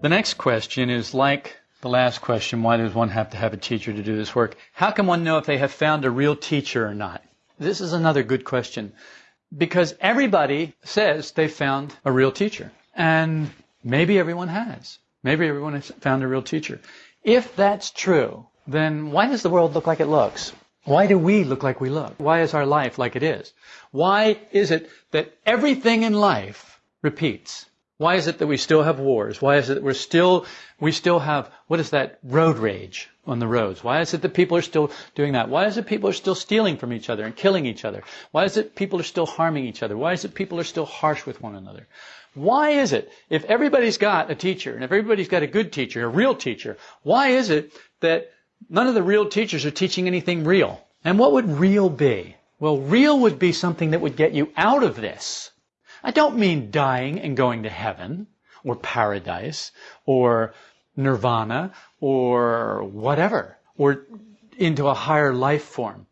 The next question is like the last question why does one have to have a teacher to do this work? How can one know if they have found a real teacher or not? This is another good question because everybody says they found a real teacher. And maybe everyone has. Maybe everyone has found a real teacher. If that's true, then why does the world look like it looks? Why do we look like we look? Why is our life like it is? Why is it that everything in life repeats? Why is it that we still have wars? Why is it that we're still, we still have, what is that, road rage on the roads? Why is it that people are still doing that? Why is it people are still stealing from each other and killing each other? Why is it people are still harming each other? Why is it people are still harsh with one another? Why is it, if everybody's got a teacher, and if everybody's got a good teacher, a real teacher, why is it that none of the real teachers are teaching anything real? And what would real be? Well, real would be something that would get you out of this. I don't mean dying and going to heaven, or paradise, or nirvana, or whatever, or into a higher life form.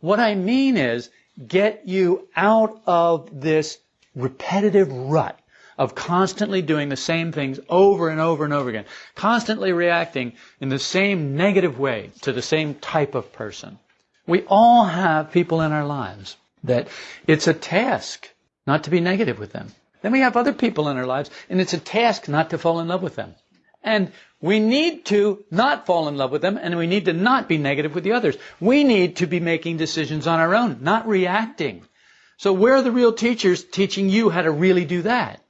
What I mean is get you out of this repetitive rut of constantly doing the same things over and over and over again, constantly reacting in the same negative way to the same type of person. We all have people in our lives that it's a task not to be negative with them. Then we have other people in our lives, and it's a task not to fall in love with them. And we need to not fall in love with them, and we need to not be negative with the others. We need to be making decisions on our own, not reacting. So where are the real teachers teaching you how to really do that?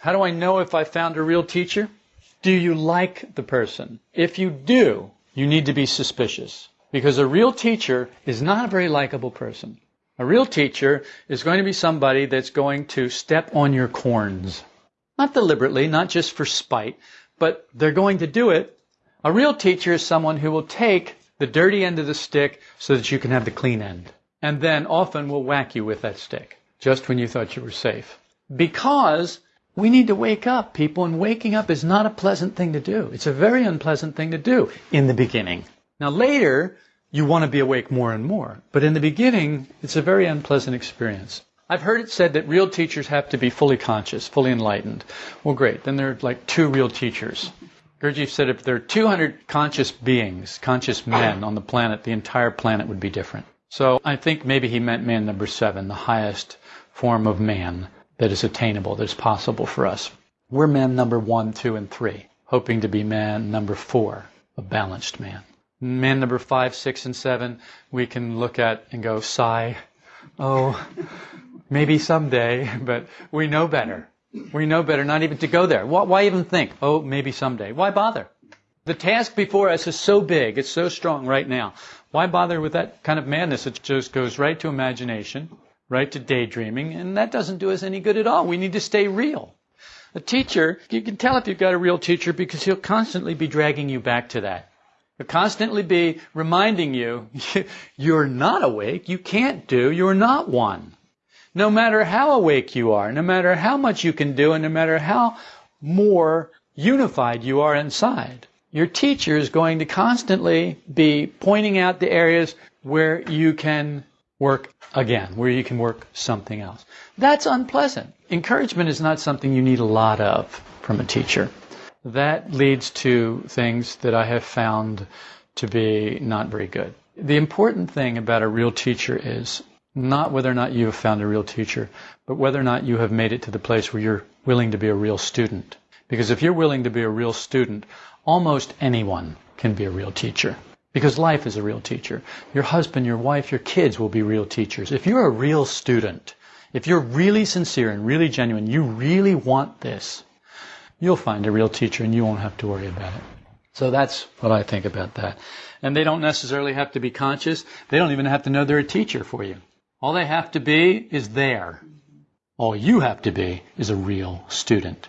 How do I know if I found a real teacher? Do you like the person? If you do, you need to be suspicious. Because a real teacher is not a very likable person. A real teacher is going to be somebody that's going to step on your corns. Not deliberately, not just for spite, but they're going to do it. A real teacher is someone who will take the dirty end of the stick so that you can have the clean end. And then often will whack you with that stick just when you thought you were safe. Because we need to wake up, people, and waking up is not a pleasant thing to do. It's a very unpleasant thing to do in the beginning. Now later, you want to be awake more and more. But in the beginning, it's a very unpleasant experience. I've heard it said that real teachers have to be fully conscious, fully enlightened. Well, great. Then there are like two real teachers. Gurdjieff said if there are 200 conscious beings, conscious men on the planet, the entire planet would be different. So I think maybe he meant man number seven, the highest form of man that is attainable, that is possible for us. We're man number one, two, and three, hoping to be man number four, a balanced man. Man number five, six, and seven, we can look at and go, sigh, oh, maybe someday, but we know better. We know better not even to go there. Why even think, oh, maybe someday? Why bother? The task before us is so big, it's so strong right now. Why bother with that kind of madness? It just goes right to imagination right, to daydreaming, and that doesn't do us any good at all. We need to stay real. A teacher, you can tell if you've got a real teacher because he'll constantly be dragging you back to that. He'll constantly be reminding you, you're not awake, you can't do, you're not one. No matter how awake you are, no matter how much you can do, and no matter how more unified you are inside, your teacher is going to constantly be pointing out the areas where you can work again, where you can work something else. That's unpleasant. Encouragement is not something you need a lot of from a teacher. That leads to things that I have found to be not very good. The important thing about a real teacher is not whether or not you have found a real teacher, but whether or not you have made it to the place where you're willing to be a real student. Because if you're willing to be a real student, almost anyone can be a real teacher. Because life is a real teacher. Your husband, your wife, your kids will be real teachers. If you're a real student, if you're really sincere and really genuine, you really want this, you'll find a real teacher and you won't have to worry about it. So that's what I think about that. And they don't necessarily have to be conscious. They don't even have to know they're a teacher for you. All they have to be is there. All you have to be is a real student.